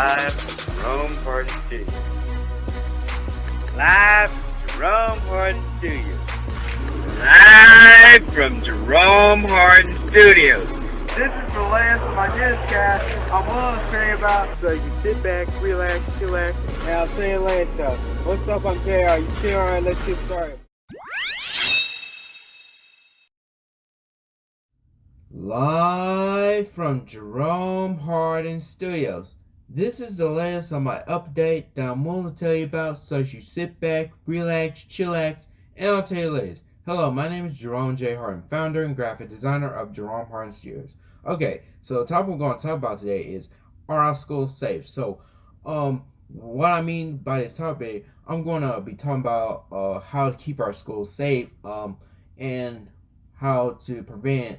Live from Jerome Hardin Studios. Live from Jerome Hardin Studios. Live from Jerome Hardin Studios. This is the last of my newscast I'm willing to say about. So you sit back, relax, chillax, and I'm saying last stuff. What's up, I'm JR. You chill, alright, let's get started. Live from Jerome Hardin Studios. This is the latest on my update that I'm willing to tell you about, so you sit back, relax, chillax, and I'll tell you latest. Hello, my name is Jerome J. Hardin, founder and graphic designer of Jerome Hardin Studios. Okay, so the topic we're going to talk about today is Are our schools safe? So, um, what I mean by this topic, I'm going to be talking about uh, how to keep our schools safe um, and how to prevent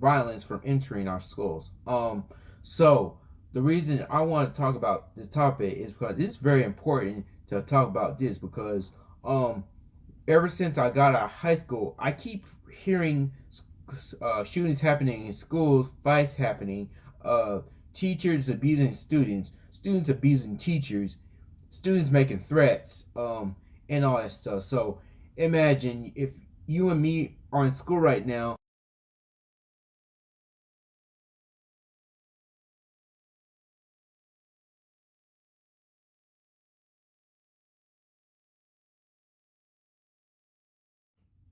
violence from entering our schools. Um, so the reason I want to talk about this topic is because it's very important to talk about this because um, ever since I got out of high school, I keep hearing uh, shootings happening in schools, fights happening, uh, teachers abusing students, students abusing teachers, students making threats, um, and all that stuff. So imagine if you and me are in school right now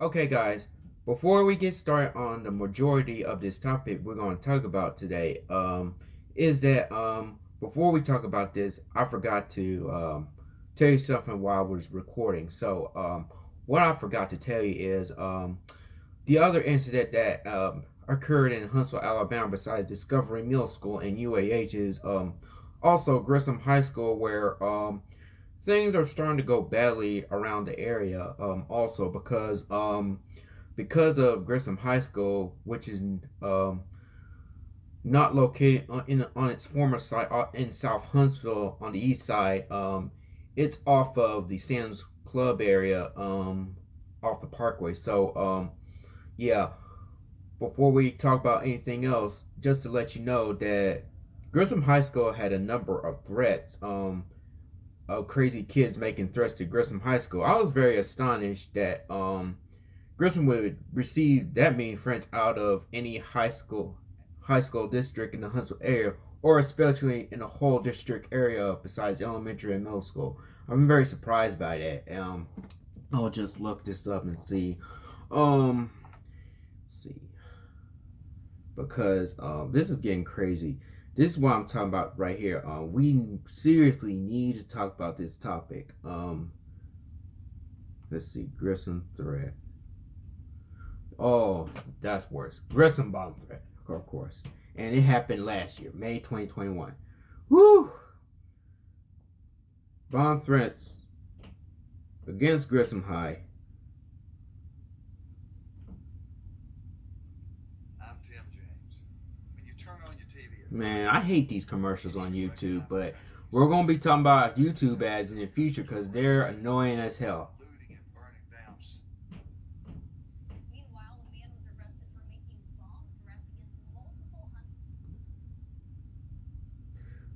Okay, guys, before we get started on the majority of this topic we're going to talk about today, um, is that um, before we talk about this, I forgot to um, tell you something while I was recording. So, um, what I forgot to tell you is um, the other incident that um, occurred in Huntsville, Alabama, besides Discovery Middle School and UAH, is um, also Grissom High School, where um, things are starting to go badly around the area um, also because um, because of Grissom High School, which is um, not located on, in, on its former site uh, in South Huntsville on the east side. Um, it's off of the Sam's Club area um, off the Parkway. So, um, yeah, before we talk about anything else, just to let you know that Grissom High School had a number of threats. Um, of crazy kids making threats to Grissom High School. I was very astonished that um, Grissom would receive that many threats out of any high school high school district in the Huntsville area, or especially in the whole district area besides elementary and middle school. I'm very surprised by that. Um, I'll just look this up and see. Um, see, because um, this is getting crazy this is what I'm talking about right here. Um, we seriously need to talk about this topic. Um, let's see, Grissom threat. Oh, that's worse. Grissom bomb threat, of course. And it happened last year, May 2021. Woo! Bomb threats against Grissom High Man, I hate these commercials on YouTube, but we're going to be talking about YouTube ads in the future because they're annoying as hell.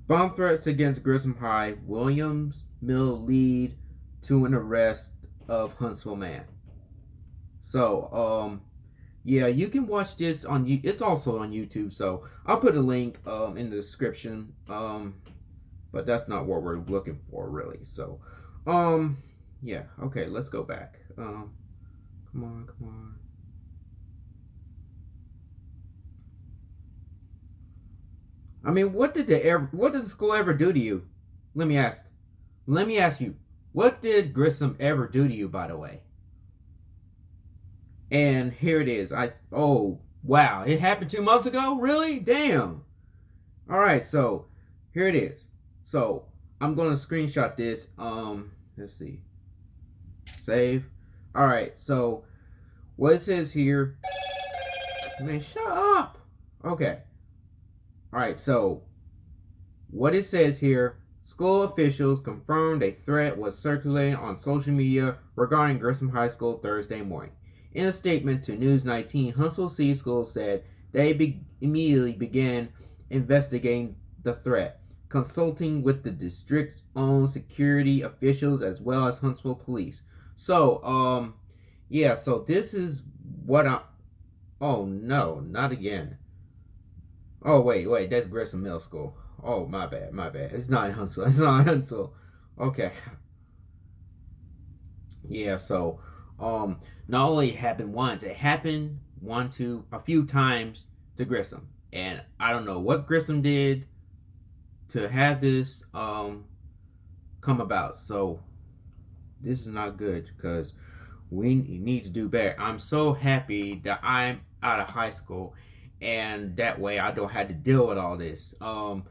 Bomb threats against Grissom High. Williams Mill lead to an arrest of Huntsville man. So, um, yeah, you can watch this on you. It's also on YouTube, so I'll put a link um, in the description. Um, but that's not what we're looking for, really. So, um, yeah. Okay, let's go back. Um, come on, come on. I mean, what did they ever? What the school ever do to you? Let me ask. Let me ask you. What did Grissom ever do to you, by the way? And here it is. I oh wow, it happened two months ago? Really? Damn. Alright, so here it is. So I'm gonna screenshot this. Um let's see. Save. Alright, so what it says here. Man, shut up. Okay. Alright, so what it says here School officials confirmed a threat was circulating on social media regarding Grissom High School Thursday morning. In a statement to News 19, Huntsville City Schools said they be immediately began investigating the threat. consulting with the district's own security officials as well as Huntsville police. So, um, yeah, so this is what I. Oh no, not again. Oh wait, wait, that's Grissom Middle School. Oh my bad, my bad. It's not Huntsville. It's not Huntsville. Okay. Yeah, so um not only happened once, it happened one, two, a few times to Grissom. And I don't know what Grissom did to have this um come about. So this is not good because we need to do better. I'm so happy that I'm out of high school and that way I don't have to deal with all this. Um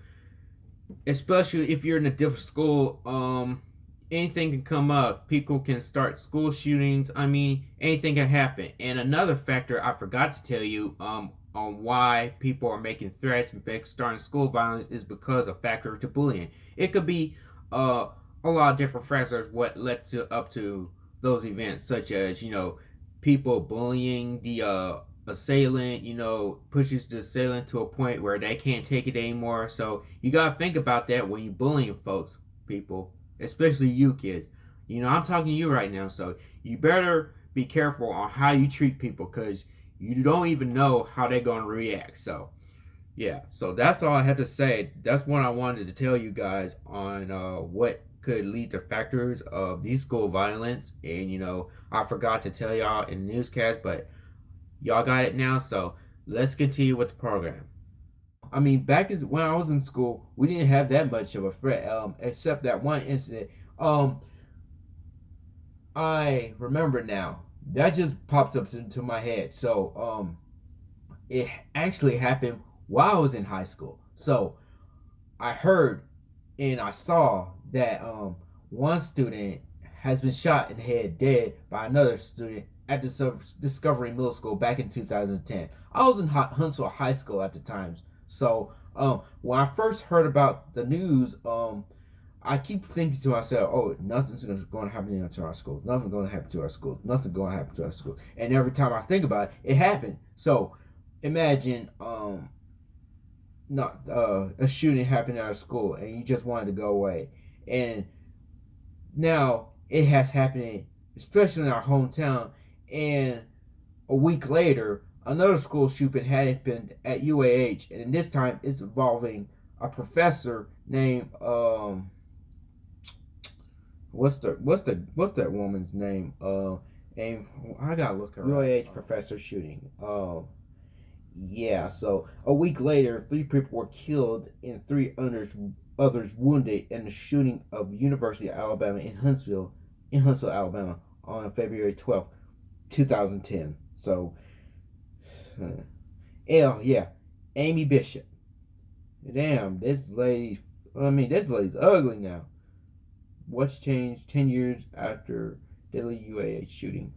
especially if you're in a different school, um anything can come up. People can start school shootings. I mean, anything can happen. And another factor I forgot to tell you um, on why people are making threats and starting school violence is because of factor to bullying. It could be uh, a lot of different factors what led to up to those events, such as you know people bullying the uh, assailant. You know, pushes the assailant to a point where they can't take it anymore. So you gotta think about that when you bullying folks, people especially you kids. You know, I'm talking to you right now, so you better be careful on how you treat people because you don't even know how they're going to react. So, yeah, so that's all I had to say. That's what I wanted to tell you guys on uh, what could lead to factors of these school violence. And, you know, I forgot to tell y'all in the newscast, but y'all got it now. So let's continue with the program. I mean, back in, when I was in school, we didn't have that much of a threat, um, except that one incident. Um, I remember now. That just popped up into my head. So, um, it actually happened while I was in high school. So, I heard and I saw that um one student has been shot in the head dead by another student at the Discovery Middle School back in 2010. I was in Huntsville High School at the time, so um, when I first heard about the news, um, I keep thinking to myself, "Oh, nothing's going to happen to our school. Nothing's going to happen to our school. Nothing's going to happen to our school." And every time I think about it, it happened. So imagine um, not uh, a shooting happened at our school, and you just wanted to go away, and now it has happened, especially in our hometown, and a week later Another school shooting had happened at UAH, and this time it's involving a professor named um what's the what's the what's that woman's name? Uh and I gotta look her UAH professor shooting. Uh yeah, so a week later, three people were killed and three others others wounded in the shooting of University of Alabama in Huntsville, in Huntsville, Alabama, on February twelfth, two thousand ten. So L, yeah, Amy Bishop. Damn, this lady. I mean, this lady's ugly now. What's changed 10 years after Delhi UAH shooting?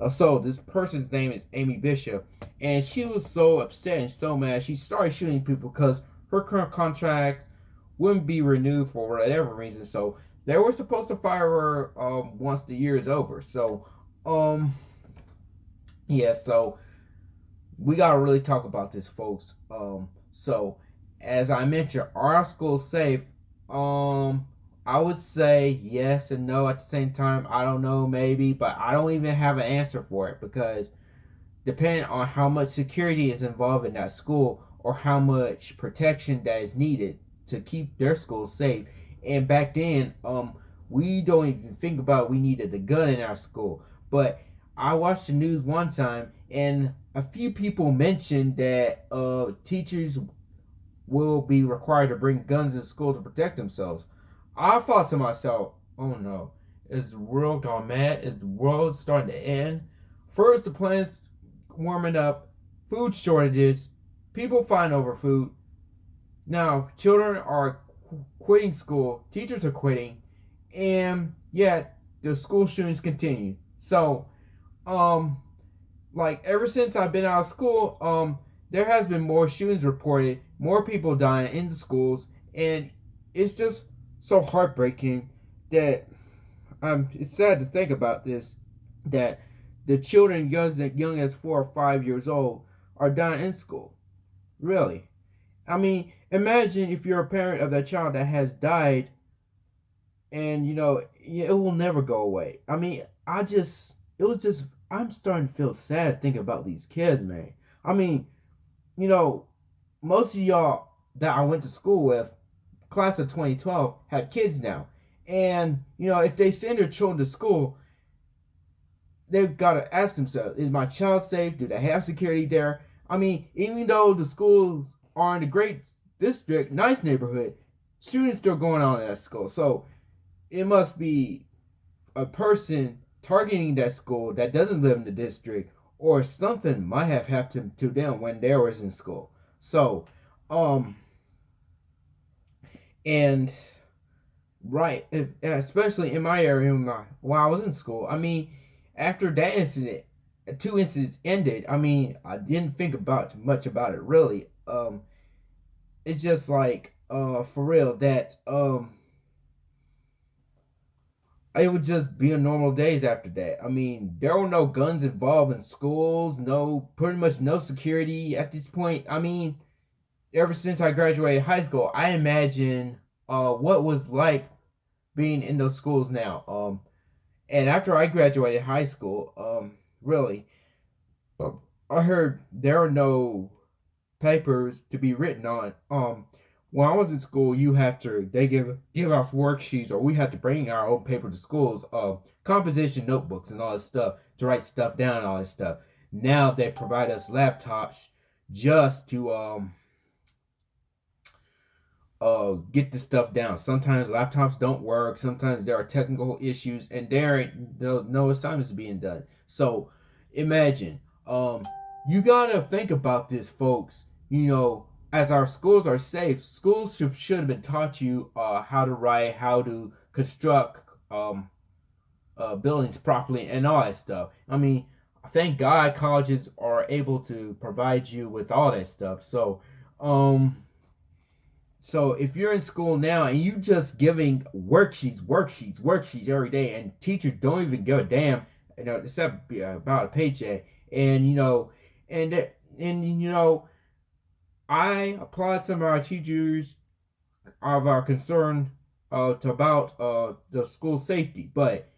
Uh, so, this person's name is Amy Bishop, and she was so upset and so mad, she started shooting people because her current contract wouldn't be renewed for whatever reason. So, they were supposed to fire her um, once the year is over. So, um, yeah, so we gotta really talk about this, folks. Um, so as I mentioned, are our schools safe? Um, I would say yes and no at the same time. I don't know, maybe, but I don't even have an answer for it because depending on how much security is involved in that school or how much protection that is needed to keep their schools safe. And back then, um, we don't even think about we needed a gun in our school. But I watched the news one time and a few people mentioned that uh, teachers will be required to bring guns in school to protect themselves. I thought to myself, oh no, is the world gone mad? Is the world starting to end? First, the planet's warming up, food shortages, people fighting over food. Now, children are qu- quitting school, teachers are quitting, and yet the school shootings continue. So, um, like ever since I've been out of school, um, there has been more shootings reported, more people dying in the schools, and it's just so heartbreaking that um, it's sad to think about this that the children young young as four or five years old are dying in school. Really, I mean, imagine if you're a parent of that child that has died and you know it will never go away i mean i just it was just i'm starting to feel sad thinking about these kids man. I mean you know most of y'all that i went to school with class of 2012 have kids now. And you know if they send their children to school they've got to ask themselves is my child safe? Do they have security there? I mean even though the schools are in a great district nice neighborhood students still going on at school. So it must be a person targeting that school that doesn't live in the district or something might have happened to them when they was in school. So, um, and right, if, especially in my area, while I was in school, I mean, after that incident, two incidents ended. I mean, I didn't think about much about it really. Um, it's just like, uh, for real that um it would just be a normal days after that. I mean, there were no guns involved in schools, no pretty much no security at this point. I mean, ever since I graduated high school, I imagine uh what was like being in those schools now. Um and after I graduated high school, um really I heard there are no papers to be written on. Um when I was in school, you have to they give give us worksheets or we have to bring our own paper to schools, uh, composition notebooks and all this stuff to write stuff down and all this stuff. Now they provide us laptops just to um uh get the stuff down. Sometimes laptops don't work, sometimes there are technical issues and there no, no assignments being done. So imagine um you gotta think about this folks, you know as our schools are safe, schools should, should have been taught you uh, how to write, how to construct um, uh, buildings properly, and all that stuff. I mean, thank God colleges are able to provide you with all that stuff. So, um, so if you're in school now and you just giving worksheets, worksheets, worksheets every day, and teachers don't even give a damn, you know, except about a paycheck, and you know, and and you know I applaud some of our teachers of our concern uh, to about uh, the school safety, but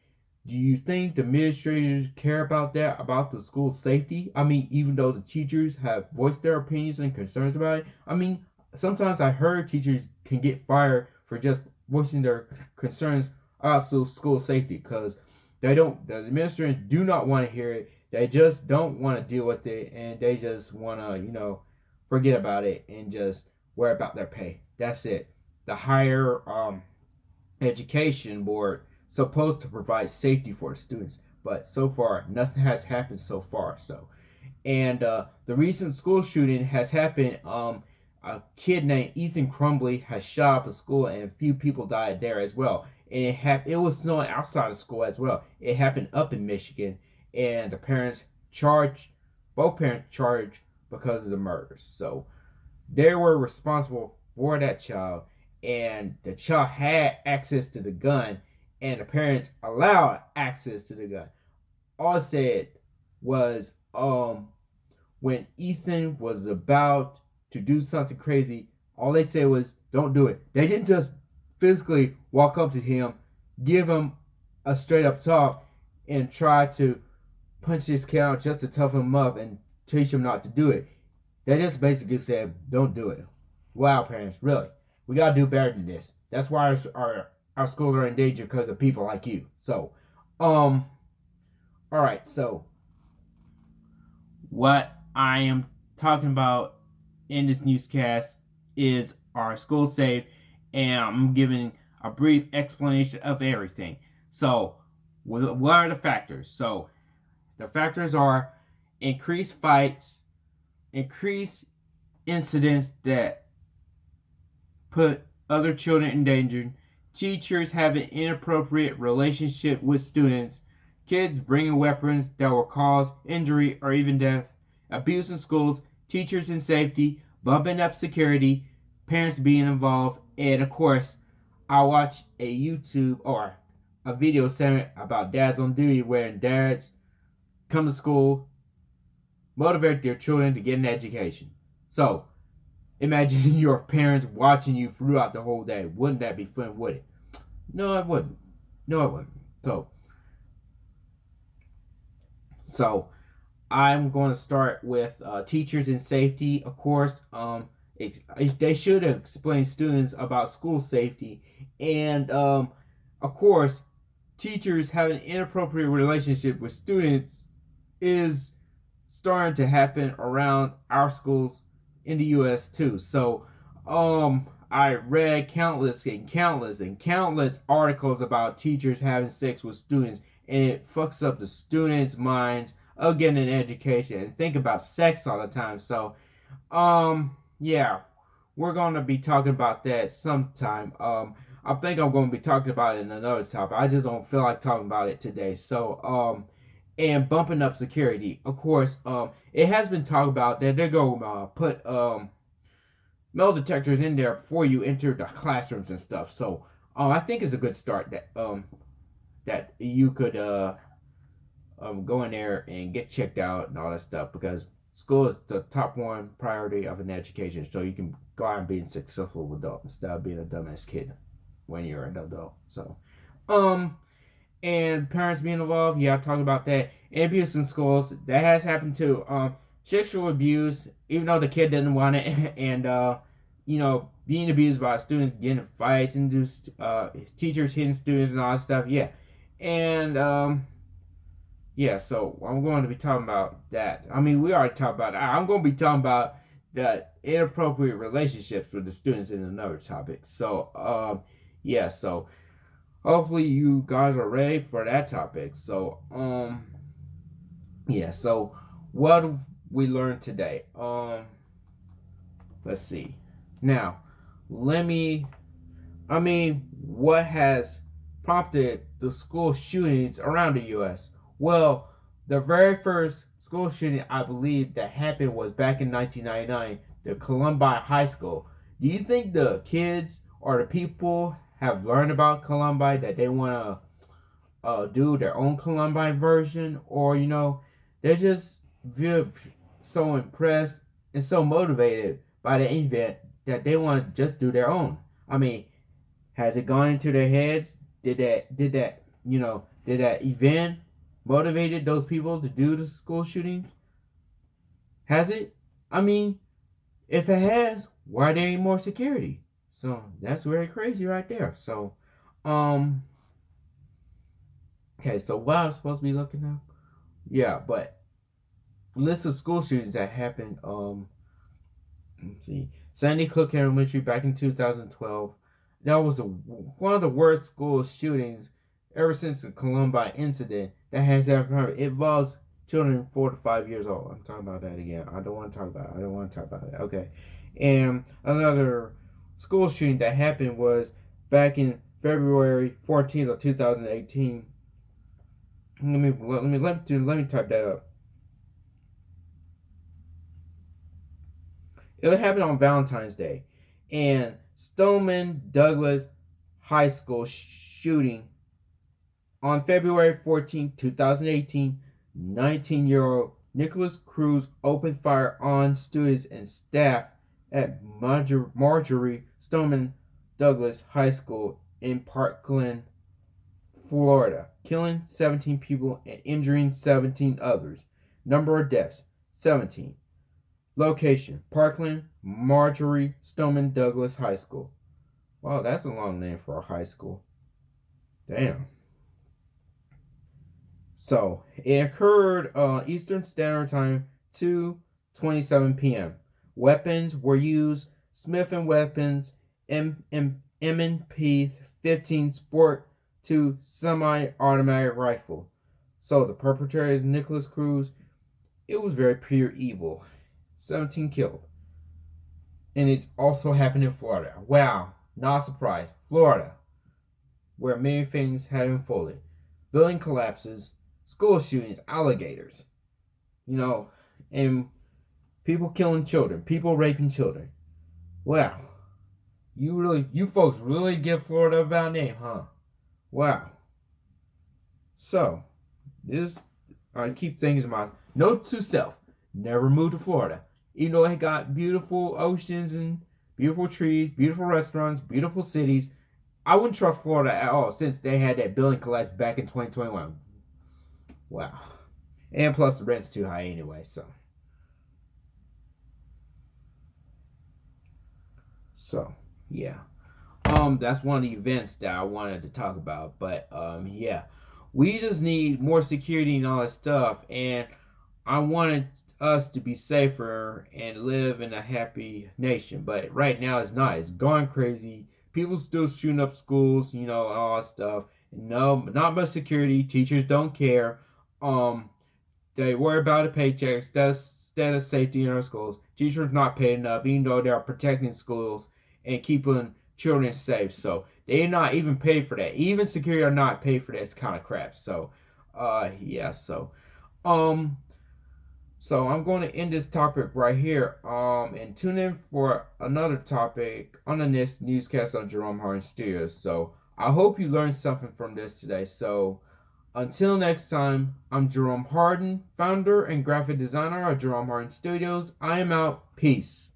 do you think the administrators care about that, about the school safety? I mean, even though the teachers have voiced their opinions and concerns about it, I mean, sometimes I heard teachers can get fired for just voicing their concerns about school safety because they don't, the administrators do not want to hear it. They just don't want to deal with it and they just want to, you know, forget about it and just worry about their pay. That's it. The higher um, education board supposed to provide safety for the students, but so far nothing has happened so far. So, and uh, the recent school shooting has happened. Um, a kid named Ethan Crumbley has shot up a school, and a few people died there as well. And it happened. It was snowing outside of school as well. It happened up in Michigan, and the parents charged, both parents charged because of the murders. So they were responsible for that child, and the child had access to the gun, and the parents allowed access to the gun. All said was, um, when Ethan was about to do something crazy, all they said was, "Don't do it." They didn't just physically walk up to him, give him a straight up talk, and try to punch his kid out just to tough him up and teach them not to do it. They just basically said, don't do it. Wow, parents, really. We got to do better than this. That's why our, our, our schools are in danger because of people like you. So, um, all right, so what I am talking about in this newscast is our school safe, and I'm giving a brief explanation of everything. So, what are the factors? So, the factors are increased fights, increase incidents that put other children in danger, teachers having inappropriate relationship with students, kids bringing weapons that will cause injury or even death, abuse in schools, teachers in safety, bumping up security, parents being involved, and of course, I watch a YouTube or a video segment about dads on duty where dads come to school motivate their children to get an education. So, imagine your parents watching you throughout the whole day. Wouldn't that be fun, would it? No, it wouldn't. No, it wouldn't. So, so I'm going to start with uh, teachers and safety. Of course, um, it, they should explain students about school safety, and um, of course, teachers having an inappropriate relationship with students is starting to happen around our schools in the U.S. too. So, um, I read countless and countless and countless articles about teachers having sex with students, and it fucks up the students' minds of getting an education and think about sex all the time. So, um, yeah, we're gonna be talking about that sometime. Um, I think I'm gonna be talking about it in another topic. I just don't feel like talking about it today. So, um, and bumping up security. Of course, um, it has been talked about that they're going to uh, put um, metal detectors in there before you enter the classrooms and stuff. So, um, I think it's a good start that um, that you could uh, um, go in there and get checked out and all that stuff because school is the top one priority of an education. So you can go out and be a successful adult instead of being a dumbass kid when you're an adult. So, um, and parents being involved. Yeah, I've talked about that. And abuse in schools that has happened too. Um, sexual abuse, even though the kid didn't want it, and uh, you know, being abused by students, getting fights, and just uh, teachers hitting students and all that stuff. Yeah, and um, yeah. So I'm going to be talking about that. I mean, we already talked about. That. I'm going to be talking about the inappropriate relationships with the students in another topic. So um, yeah. So hopefully you guys are ready for that topic. So, um, yeah. So, what we learned today? Um, let's see. Now, let me. I mean, what has prompted the school shootings around the U.S.? Well, the very first school shooting I believe that happened was back in 1999, the Columbine High School. Do you think the kids or the people have learned about Columbine that they want to uh, do their own Columbine version, or you know, they're just so impressed and so motivated by the event that they want to just do their own. I mean, has it gone into their heads? Did that did that you know did that event motivated those people to do the school shooting? Has it? I mean, if it has, why there ain't more security? So that's very crazy right there. So, um, okay, so what I'm supposed to be looking up? Yeah, but list of school shootings that happened. Um, let's see, Sandy Hook Elementary back in 2012. That was the one of the worst school shootings ever since the Columbine incident that has ever happened. It involves children four to five years old. I'm talking about that again. I don't want to talk about it. I don't want to talk about it. Okay, and another school shooting that happened was back in February 14th of 2018. Let me let me let me let me type that up. It happened on Valentine's Day, and Stoneman Douglas High School shooting on February 14, 2018. 19-year-old Nikolas Cruz opened fire on students and staff at Marjor- Marjory Stoneman Douglas High School in Parkland, Florida, killing 17 people and injuring 17 others. Number of deaths 17. Location Parkland, Marjory Stoneman Douglas High School. Wow, that's a long name for a high school. Damn. So it occurred uh, Eastern Standard Time, 2:27 p.m. Weapons were used Smith & Weapons M&P 15 Sport 2 semi-automatic rifle. So the perpetrator is Nikolas Cruz. It was very pure evil. 17 killed. And it also happened in Florida. Wow, not a surprise. Florida, where many things had unfolded. Building collapses, school shootings, alligators. You know, and people killing children, people raping children. Wow. You really, you folks really give Florida a bad name, huh? Wow. So, this, I keep thinking myself, note to self, never move to Florida. Even though it got beautiful oceans and beautiful trees, beautiful restaurants, beautiful cities, I wouldn't trust Florida at all since they had that building collapse back in 2021. Wow. And plus the rent's too high anyway, so. So, yeah. Um, that's one of the events that I wanted to talk about. But um, yeah. We just need more security and all that stuff. And I wanted us to be safer and live in a happy nation. But right now it's not. It's gone crazy. People still shooting up schools, you know, all that stuff. No, not much security. Teachers don't care. Um, they worry about the paychecks. of, instead of safety in our schools. Teachers not paid enough, even though they are protecting schools and keeping children safe. So they're not even paid for that. Even security are not paid for that kind of crap. So, uh, yeah. So, um, so I'm going to end this topic right here. Um, and tune in for another topic on the next newscast on Jerome Hardin Studios. So I hope you learned something from this today. So until next time, I'm Jerome Hardin, founder and graphic designer of Jerome Hardin Studios. I am out. Peace.